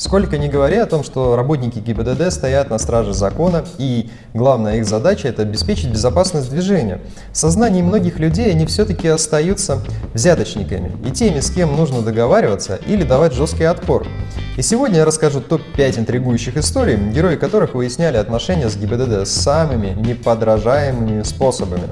Сколько не говоря о том, что работники ГИБДД стоят на страже закона, и главная их задача – это обеспечить безопасность движения. В сознании многих людей они все-таки остаются взяточниками и теми, с кем нужно договариваться или давать жесткий отпор. И сегодня я расскажу топ-5 интригующих историй, герои которых выясняли отношения с ГИБДД самыми неподражаемыми способами.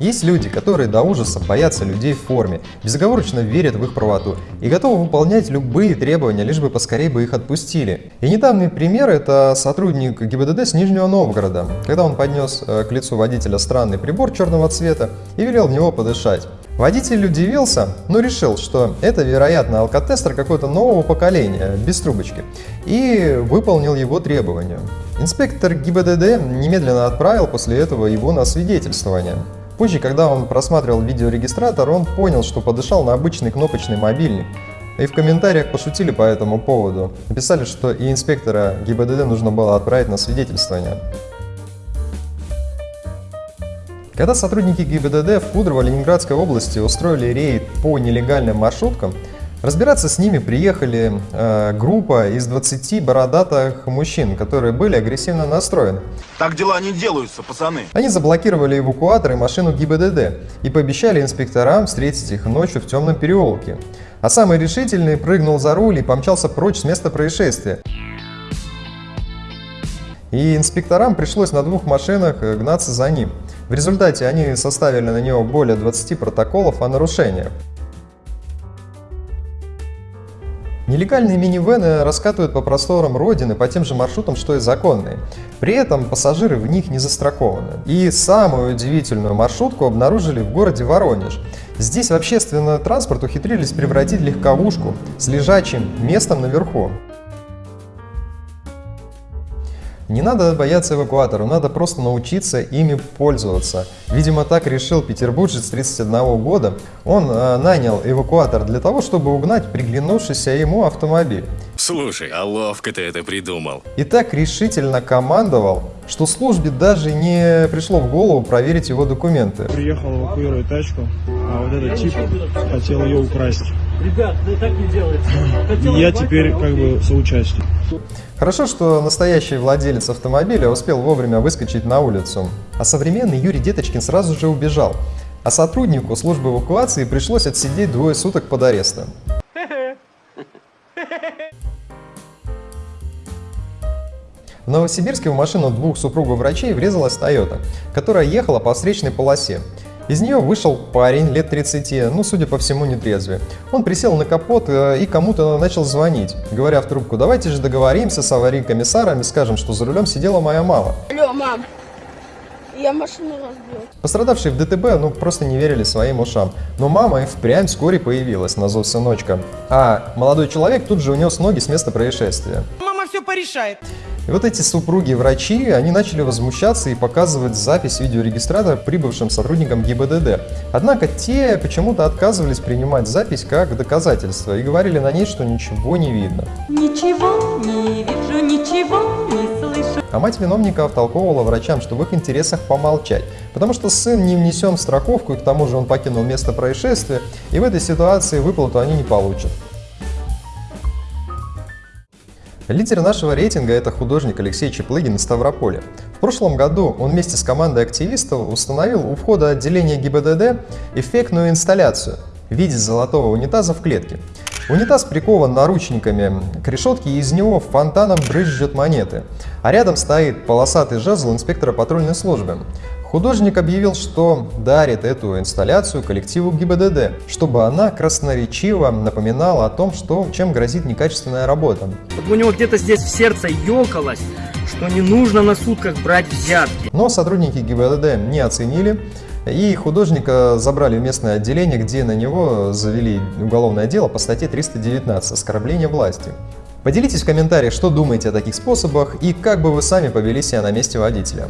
Есть люди, которые до ужаса боятся людей в форме, безоговорочно верят в их правоту и готовы выполнять любые требования, лишь бы поскорее бы их отпустили. И недавний пример – это сотрудник ГИБДД с Нижнего Новгорода, когда он поднес э, к лицу водителя странный прибор черного цвета и велел в него подышать. Водитель удивился, но решил, что это, вероятно, алкотестер какого-то нового поколения, без трубочки, и выполнил его требования. Инспектор ГИБДД немедленно отправил после этого его на свидетельствование. Позже, когда он просматривал видеорегистратор, он понял, что подышал на обычный кнопочный мобильник. И в комментариях пошутили по этому поводу. Написали, что и инспектора ГИБДД нужно было отправить на свидетельствование. Когда сотрудники ГИБДД в Кудрово-Ленинградской области устроили рейд по нелегальным маршруткам, Разбираться с ними приехали э, группа из 20 бородатых мужчин, которые были агрессивно настроены. Так дела не делаются, пацаны. Они заблокировали эвакуатор и машину ГИБДД и пообещали инспекторам встретить их ночью в темном переулке. А самый решительный прыгнул за руль и помчался прочь с места происшествия. И инспекторам пришлось на двух машинах э, гнаться за ним. В результате они составили на него более 20 протоколов о нарушениях. Нелегальные минивены раскатывают по просторам Родины по тем же маршрутам, что и законные. При этом пассажиры в них не застрахованы. И самую удивительную маршрутку обнаружили в городе Воронеж. Здесь в общественный транспорт ухитрились превратить легковушку с лежачим местом наверху. Не надо бояться эвакуатора, надо просто научиться ими пользоваться. Видимо, так решил петербуржец 31 года. Он э, нанял эвакуатор для того, чтобы угнать приглянувшийся ему автомобиль. Слушай, а ловко ты это придумал. И так решительно командовал, что службе даже не пришло в голову проверить его документы. Приехал эвакуировать тачку, а вот этот тип хотел ее украсть. Ребят, да так не делается. Я теперь как бы соучастник. Хорошо, что настоящий владелец автомобиля успел вовремя выскочить на улицу, а современный Юрий Деточкин сразу же убежал, а сотруднику службы эвакуации пришлось отсидеть двое суток под арестом. В Новосибирске в машину двух супругов врачей врезалась Toyota, которая ехала по встречной полосе. Из нее вышел парень лет 30, ну, судя по всему, нетрезвый. Он присел на капот э, и кому-то начал звонить, говоря в трубку, давайте же договоримся с аварийкомиссаром и скажем, что за рулем сидела моя мама. Алло, мам, я машину разбил. Пострадавшие в ДТП ну просто не верили своим ушам. Но мама и впрямь вскоре появилась на зов сыночка. А молодой человек тут же унес ноги с места происшествия. Мама все порешает. И вот эти супруги-врачи, они начали возмущаться и показывать запись видеорегистратора прибывшим сотрудникам ГИБДД. Однако те почему-то отказывались принимать запись как доказательство и говорили на ней, что ничего не видно. Ничего не вижу, ничего не слышу. А мать виновника втолковывала врачам, что в их интересах помолчать, потому что сын не внесен в страховку, и к тому же он покинул место происшествия, и в этой ситуации выплату они не получат. Лидер нашего рейтинга – это художник Алексей Чеплыгин из Ставрополя. В прошлом году он вместе с командой активистов установил у входа отделения ГИБДД эффектную инсталляцию в виде золотого унитаза в клетке. Унитаз прикован наручниками к решетке, и из него фонтаном брызжет монеты. А рядом стоит полосатый жезл инспектора патрульной службы. Художник объявил, что дарит эту инсталляцию коллективу ГИБДД, чтобы она красноречиво напоминала о том, что, чем грозит некачественная работа. У него где-то здесь в сердце ёкалось, что не нужно на сутках брать взятки. Но сотрудники ГИБДД не оценили, и художника забрали в местное отделение, где на него завели уголовное дело по статье 319 «Оскорбление власти». Поделитесь в комментариях, что думаете о таких способах и как бы вы сами повели себя на месте водителя.